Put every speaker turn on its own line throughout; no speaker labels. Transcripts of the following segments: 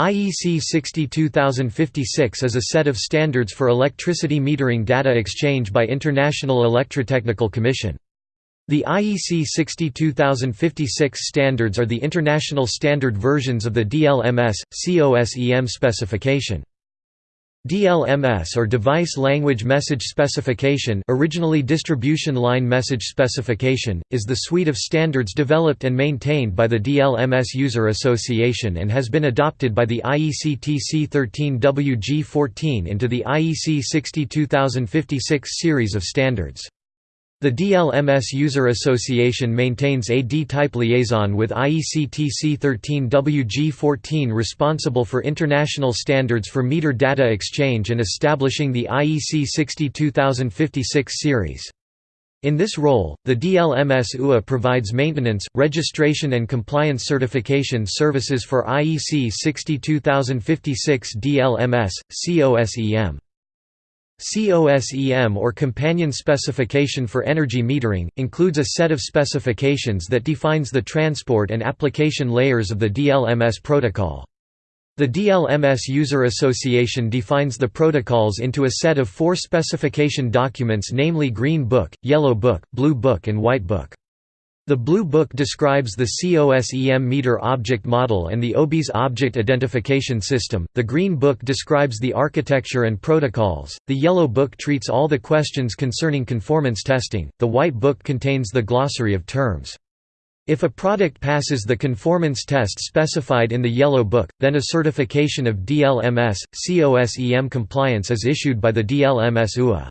IEC 62056 is a set of standards for electricity metering data exchange by International Electrotechnical Commission. The IEC 62056 standards are the international standard versions of the DLMS, COSEM specification. DLMS or Device Language Message Specification originally Distribution Line Message Specification, is the suite of standards developed and maintained by the DLMS User Association and has been adopted by the IEC TC 13WG14 into the IEC 62056 series of standards. The DLMS User Association maintains a D-type liaison with IEC TC 13WG14 responsible for international standards for meter data exchange and establishing the IEC 62056 series. In this role, the DLMS UA provides maintenance, registration and compliance certification services for IEC 62056 DLMS, COSEM. COSEM or Companion Specification for Energy Metering, includes a set of specifications that defines the transport and application layers of the DLMS protocol. The DLMS User Association defines the protocols into a set of four specification documents namely Green Book, Yellow Book, Blue Book and White Book. The Blue Book describes the COSEM meter object model and the OBIS object identification system, the Green Book describes the architecture and protocols, the Yellow Book treats all the questions concerning conformance testing, the White Book contains the glossary of terms. If a product passes the conformance test specified in the Yellow Book, then a certification of DLMS, COSEM compliance is issued by the DLMS UA.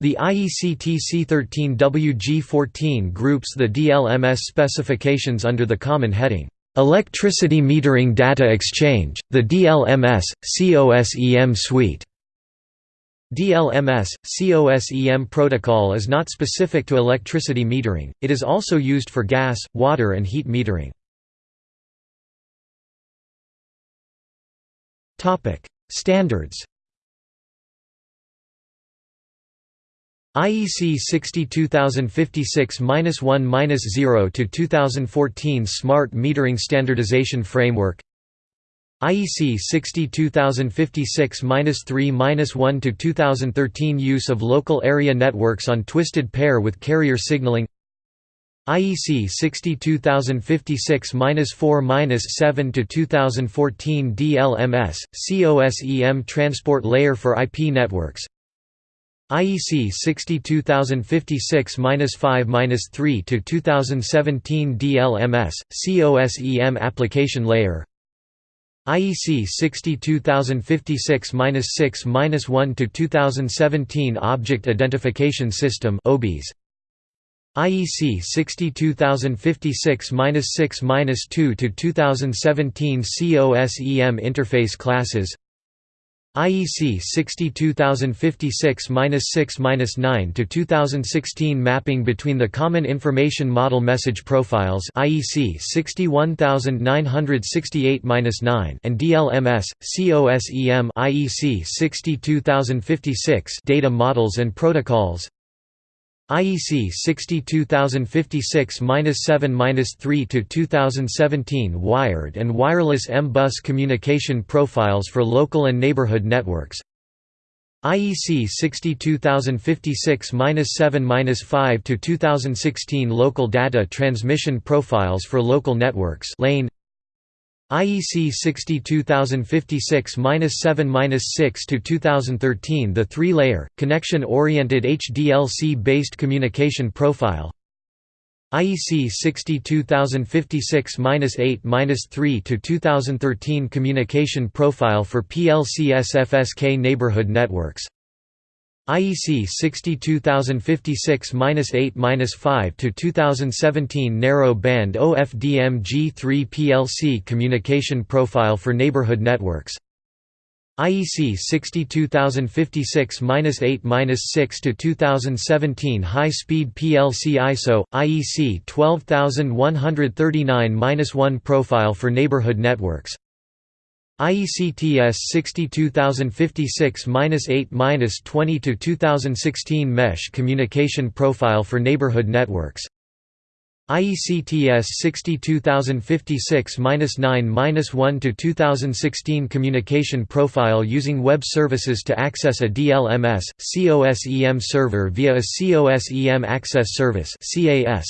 The IEC TC13WG14 groups the DLMS specifications under the common heading, "'Electricity Metering Data Exchange, the DLMS, COSEM Suite". DLMS, COSEM protocol is not specific to electricity metering, it is also used for gas, water and heat metering. Standards IEC 62056-1-0 to 2014 Smart Metering Standardization Framework. IEC 62056-3-1 to 2013 Use of local area networks on twisted pair with carrier signaling. IEC 62056-4-7 to 2014 DLMS COSEM Transport Layer for IP networks IEC 62056-5-3 to 2017 DLMS COSEM application layer. IEC 62056-6-1 to 2017 Object Identification System IEC 62056-6-2 to 2017 COSEM interface classes IEC 62056-6-9 to 2016 mapping between the Common Information Model Message Profiles IEC 61968-9 and DLMS COSEM IEC 62056 Data Models and Protocols IEC 62056-7-3 to 2017 Wired and Wireless M-Bus Communication Profiles for Local and Neighborhood Networks. IEC 62056-7-5 to 2016 Local Data Transmission Profiles for Local Networks Lane IEC 62056-7-6 to 2013 the three-layer, connection-oriented HDLC-based communication profile. IEC 62056-8-3 to 2013 communication profile for PLC-SFSK neighborhood networks IEC 62056-8-5 to 2017 narrow band OFDM G3 PLC communication profile for neighborhood networks. IEC 62056-8-6 to 2017 high speed PLC ISO IEC 12139-1 profile for neighborhood networks IECTS 62056-8-20 to 2016 Mesh Communication Profile for Neighborhood Networks. IEC TS 62056-9-1 to 2016 Communication profile using web services to access a DLMS COSEM server via a COSEM access service CAS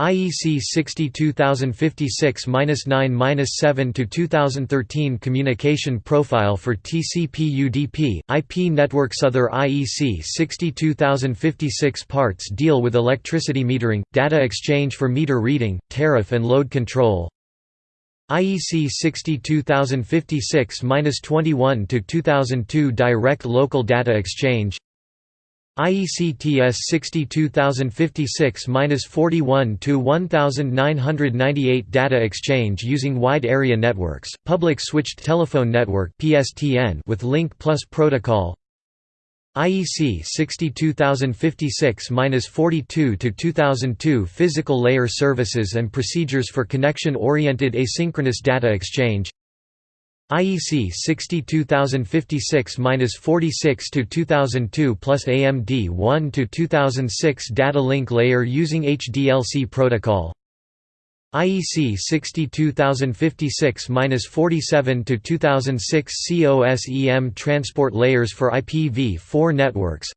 IEC 62056-9-7 to 2013 Communication Profile for TCP/UDP IP networks Other IEC 62056 parts deal with electricity metering, data exchange for meter reading, tariff and load control. IEC 62056-21 to 2002 Direct Local Data Exchange IEC TS 62056-41 to 1998 data exchange using wide area networks, public switched telephone network (PSTN) with Link Plus protocol. IEC 62056-42 to 2002 physical layer services and procedures for connection oriented asynchronous data exchange. IEC 62056-46 to 2002 plus AMD 1 to 2006 data link layer using HDLC protocol. IEC 62056-47 to 2006 COSEM transport layers for IPv4 networks.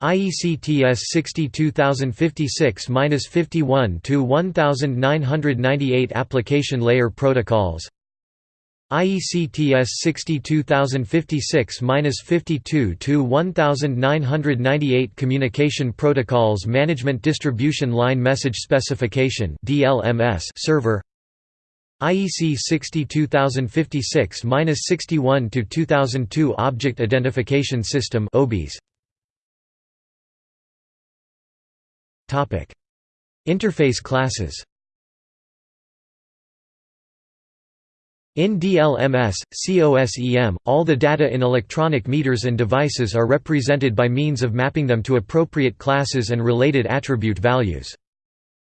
IEC TS 62056-51 to 1998 application layer protocols. IEC TS 62056-52 to 1998 Communication Protocols Management Distribution Line Message Specification (DLMS) server IEC 62056-61 to 2002 Object Identification System (OBIS) Topic Interface classes In DLMS, COSEM, all the data in electronic meters and devices are represented by means of mapping them to appropriate classes and related attribute values.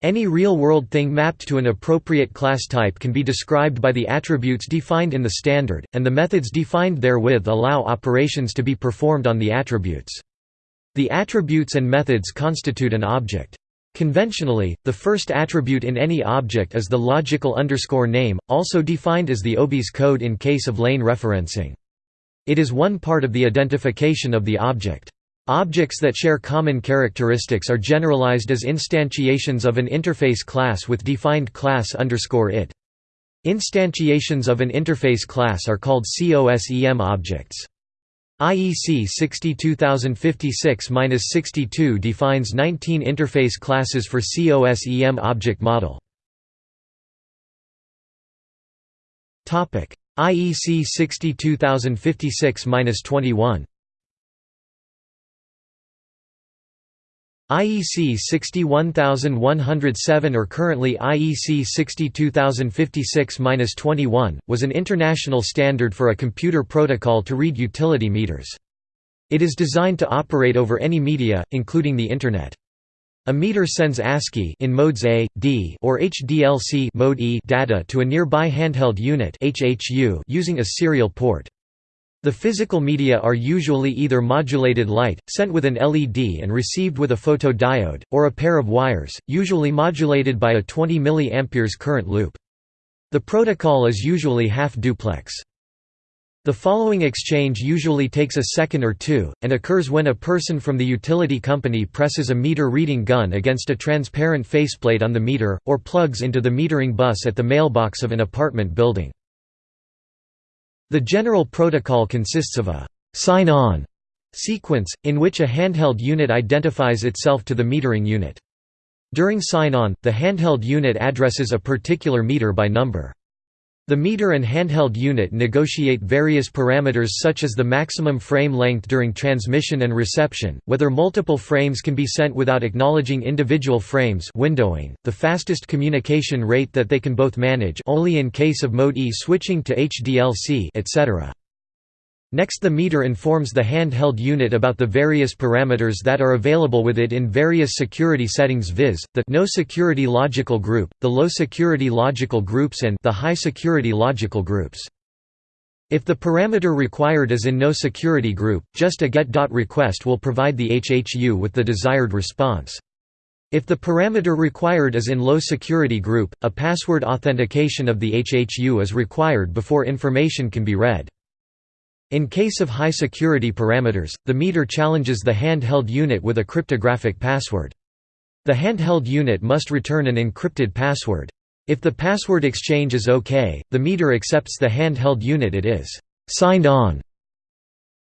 Any real-world thing mapped to an appropriate class type can be described by the attributes defined in the standard, and the methods defined therewith allow operations to be performed on the attributes. The attributes and methods constitute an object. Conventionally, the first attribute in any object is the logical underscore name, also defined as the OBIS code in case of lane referencing. It is one part of the identification of the object. Objects that share common characteristics are generalized as instantiations of an interface class with defined class underscore it. Instantiations of an interface class are called COSEM objects. IEC 62056-62 defines 19 interface classes for COSEM object model. IEC 62056-21 IEC 61107 or currently IEC 62056-21, was an international standard for a computer protocol to read utility meters. It is designed to operate over any media, including the Internet. A meter sends ASCII in modes A, D, or HDLC mode e data to a nearby handheld unit (HHU) using a serial port. The physical media are usually either modulated light, sent with an LED and received with a photodiode, or a pair of wires, usually modulated by a 20 mA current loop. The protocol is usually half-duplex. The following exchange usually takes a second or two, and occurs when a person from the utility company presses a meter reading gun against a transparent faceplate on the meter, or plugs into the metering bus at the mailbox of an apartment building. The general protocol consists of a «sign-on» sequence, in which a handheld unit identifies itself to the metering unit. During sign-on, the handheld unit addresses a particular meter by number. The meter and handheld unit negotiate various parameters such as the maximum frame length during transmission and reception, whether multiple frames can be sent without acknowledging individual frames windowing, the fastest communication rate that they can both manage only in case of mode E switching to HDLC etc. Next the meter informs the handheld unit about the various parameters that are available with it in various security settings viz., the no security logical group, the low security logical groups and the high security logical groups. If the parameter required is in no security group, just a get.request will provide the HHU with the desired response. If the parameter required is in low security group, a password authentication of the HHU is required before information can be read. In case of high security parameters, the meter challenges the handheld unit with a cryptographic password. The handheld unit must return an encrypted password. If the password exchange is OK, the meter accepts the handheld unit it is signed on.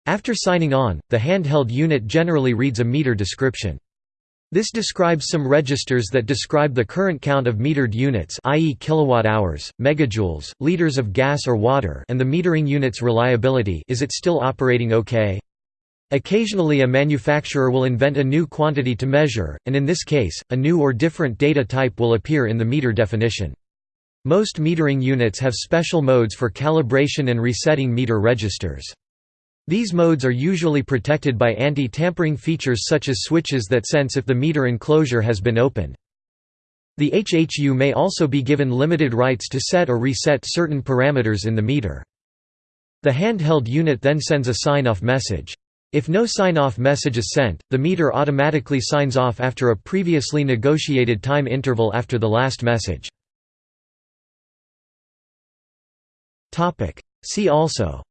After signing on, the handheld unit generally reads a meter description. This describes some registers that describe the current count of metered units i.e. kilowatt-hours, megajoules, liters of gas or water and the metering unit's reliability is it still operating okay? Occasionally a manufacturer will invent a new quantity to measure, and in this case, a new or different data type will appear in the meter definition. Most metering units have special modes for calibration and resetting meter registers. These modes are usually protected by anti-tampering features such as switches that sense if the meter enclosure has been opened. The HHU may also be given limited rights to set or reset certain parameters in the meter. The handheld unit then sends a sign-off message. If no sign-off message is sent, the meter automatically signs off after a previously negotiated time interval after the last message. See also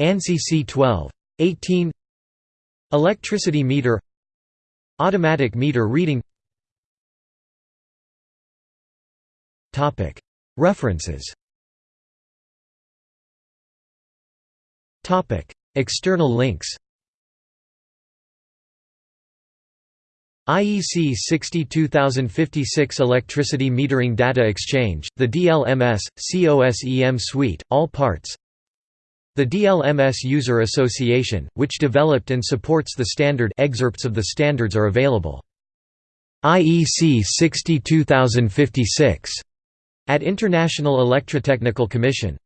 ANSI C12. 18 Electricity meter Automatic meter reading. References. External links. IEC 62056 Electricity Metering Data Exchange, the DLMS, COSEM Suite, all parts the DLMS User Association, which developed and supports the standard excerpts of the standards are available. IEC 62056 at International Electrotechnical Commission